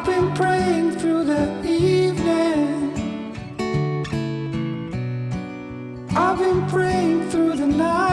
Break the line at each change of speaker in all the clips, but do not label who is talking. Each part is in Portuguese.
I've been praying through the evening. I've been praying through the night.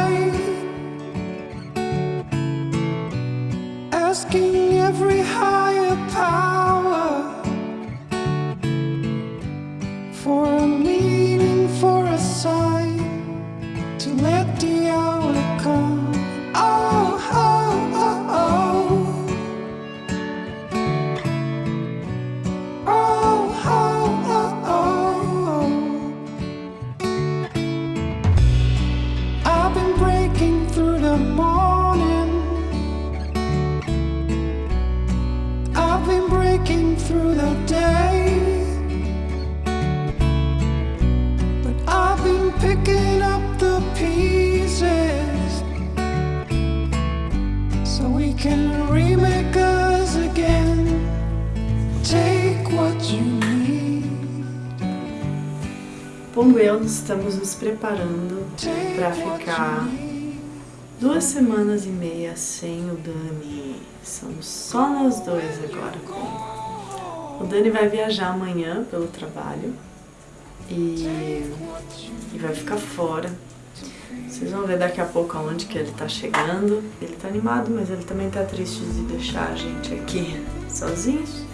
Pongo e eu estamos nos preparando para ficar duas semanas e meia sem o Dani. Somos só nós dois agora. O Dani vai viajar amanhã pelo trabalho e, e vai ficar fora. Vocês vão ver daqui a pouco aonde que ele tá chegando. Ele tá animado, mas ele também tá triste de deixar a gente aqui sozinhos.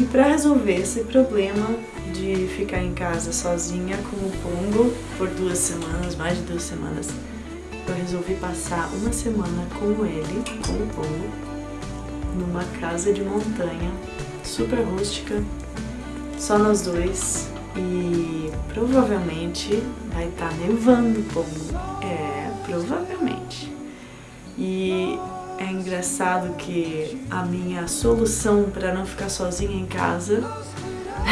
E para resolver esse problema de ficar em casa sozinha com o Pongo por duas semanas, mais de duas semanas, eu resolvi passar uma semana com ele, com o Pongo, numa casa de montanha, super rústica, só nós dois. E provavelmente vai estar nevando, Pongo. É, provavelmente. E engraçado que a minha solução para não ficar sozinha em casa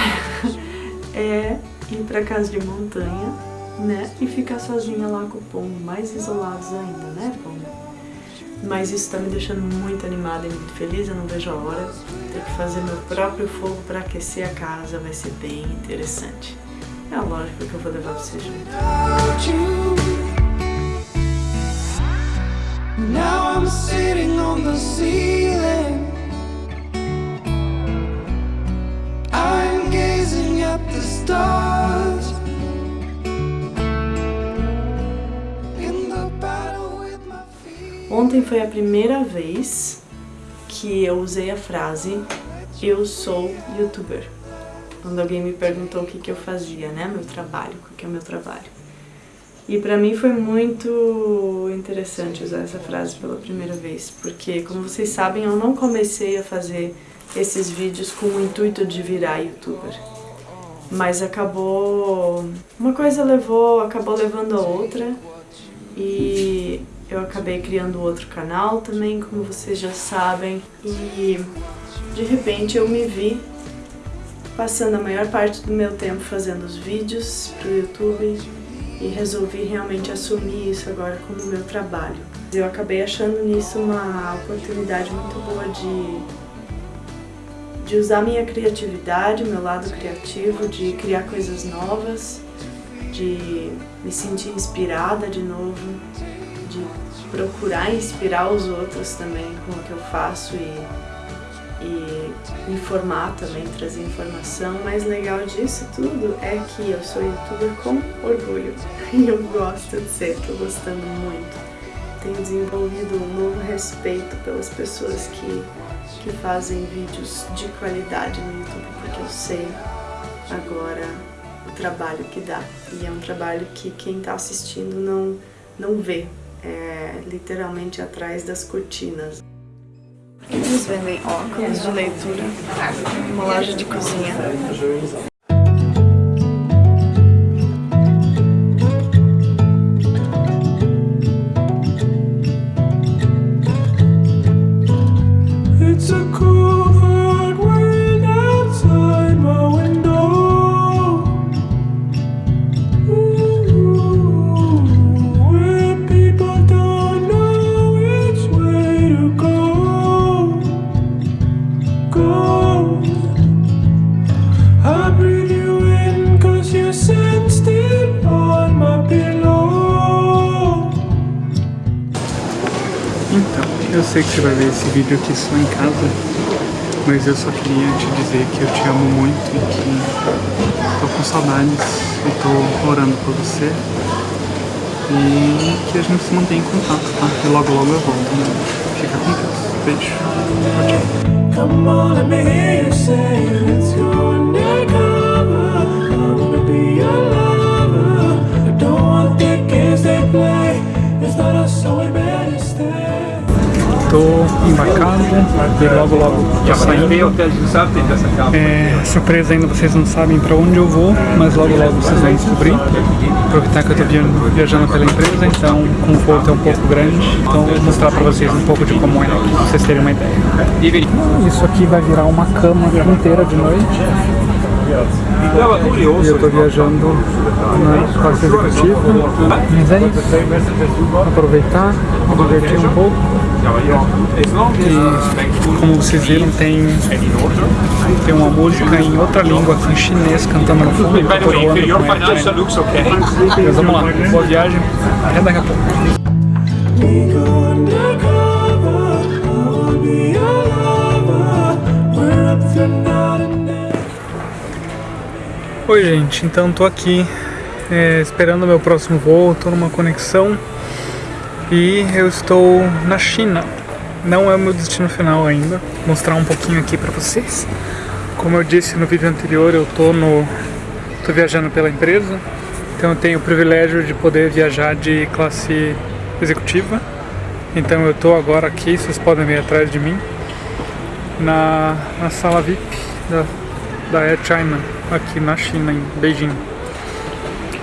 é ir para casa de montanha, né? E ficar sozinha lá com o pombo, mais isolados ainda, né, pombo? Mas isso tá me deixando muito animada e muito feliz, eu não vejo a hora. Ter que fazer meu próprio fogo para aquecer a casa vai ser bem interessante. É lógico que eu vou levar você junto.
Now I'm sitting on the ceiling. I'm gazing at the stars.
Ontem foi a primeira vez que eu usei a frase eu sou youtuber. Quando alguém me perguntou o que, que eu fazia, né? Meu trabalho, o que é o meu trabalho. E pra mim foi muito interessante usar essa frase pela primeira vez, porque como vocês sabem, eu não comecei a fazer esses vídeos com o intuito de virar youtuber. Mas acabou, uma coisa levou, acabou levando a outra. E eu acabei criando outro canal também, como vocês já sabem, e de repente eu me vi passando a maior parte do meu tempo fazendo os vídeos pro YouTube e resolvi realmente assumir isso agora como meu trabalho. Eu acabei achando nisso uma oportunidade muito boa de, de usar minha criatividade, meu lado criativo, de criar coisas novas, de me sentir inspirada de novo, de procurar inspirar os outros também com o que eu faço e informar também, trazer informação. O mais legal disso tudo é que eu sou youtuber com orgulho e eu gosto de ser, tô gostando muito. Tenho desenvolvido um novo respeito pelas pessoas que, que fazem vídeos de qualidade no YouTube, porque eu sei agora o trabalho que dá. E é um trabalho que quem tá assistindo não, não vê, é literalmente atrás das cortinas. Eles vendem óculos de leitura, uma loja de cozinha.
It's a cool
Então, eu sei que você vai ver esse vídeo aqui só em casa, Mas eu só queria te dizer que eu te amo muito e que tô com saudades e tô orando por você. E que a gente se mantém em contato, tá? E logo logo eu volto, né? Fica com Deus. Beijo. Tchau, tchau.
Come on, let me hear you say, let's go undercover. I wanna be your lover. I don't want the games they play. It's not us, so stay.
Tô embarcado e logo logo tô saindo. É, surpresa ainda, vocês não sabem pra onde eu vou, mas logo logo vocês vão descobrir. Aproveitar que eu tô viajando, pela empresa, então o conforto é um pouco grande. Então vou mostrar pra vocês um pouco de como é aqui, pra vocês terem uma ideia. Isso aqui vai virar uma cama inteira de noite. E eu tô viajando na classe executiva. Mas é isso. Aproveitar, divertir um pouco. E como vocês viram, tem, tem uma música em outra língua, em chinês, cantando no fundo. Mas vamos lá, boa viagem, até daqui a pouco. Oi gente, então tô aqui é, esperando o meu próximo voo, tô numa conexão e eu estou na China. Não é o meu destino final ainda. Vou mostrar um pouquinho aqui pra vocês. Como eu disse no vídeo anterior, eu tô no tô viajando pela empresa, então eu tenho o privilégio de poder viajar de classe executiva. Então eu tô agora aqui, vocês podem ver atrás de mim, na, na sala VIP da, da Air China, aqui na China, em Beijing.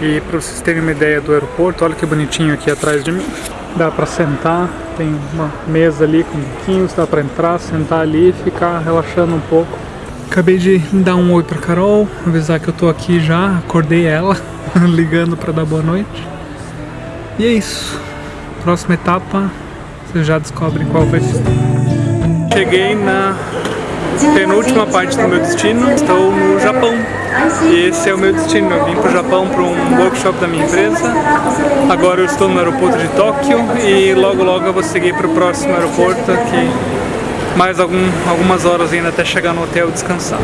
E para vocês terem uma ideia do aeroporto, olha que bonitinho aqui atrás de mim. Dá para sentar, tem uma mesa ali com banquinhos, dá para entrar, sentar ali e ficar relaxando um pouco. Acabei de dar um oi pra Carol, avisar que eu tô aqui já, acordei ela, ligando para dar boa noite. E é isso. Próxima etapa, vocês já descobrem qual vai ser. Cheguei na penúltima parte do meu destino, estou no Japão. E esse é o meu destino, eu vim para o Japão para um workshop da minha empresa. Agora eu estou no aeroporto de Tóquio e logo logo eu vou seguir para o próximo aeroporto aqui. Mais algum, algumas horas ainda até chegar no hotel e descansar.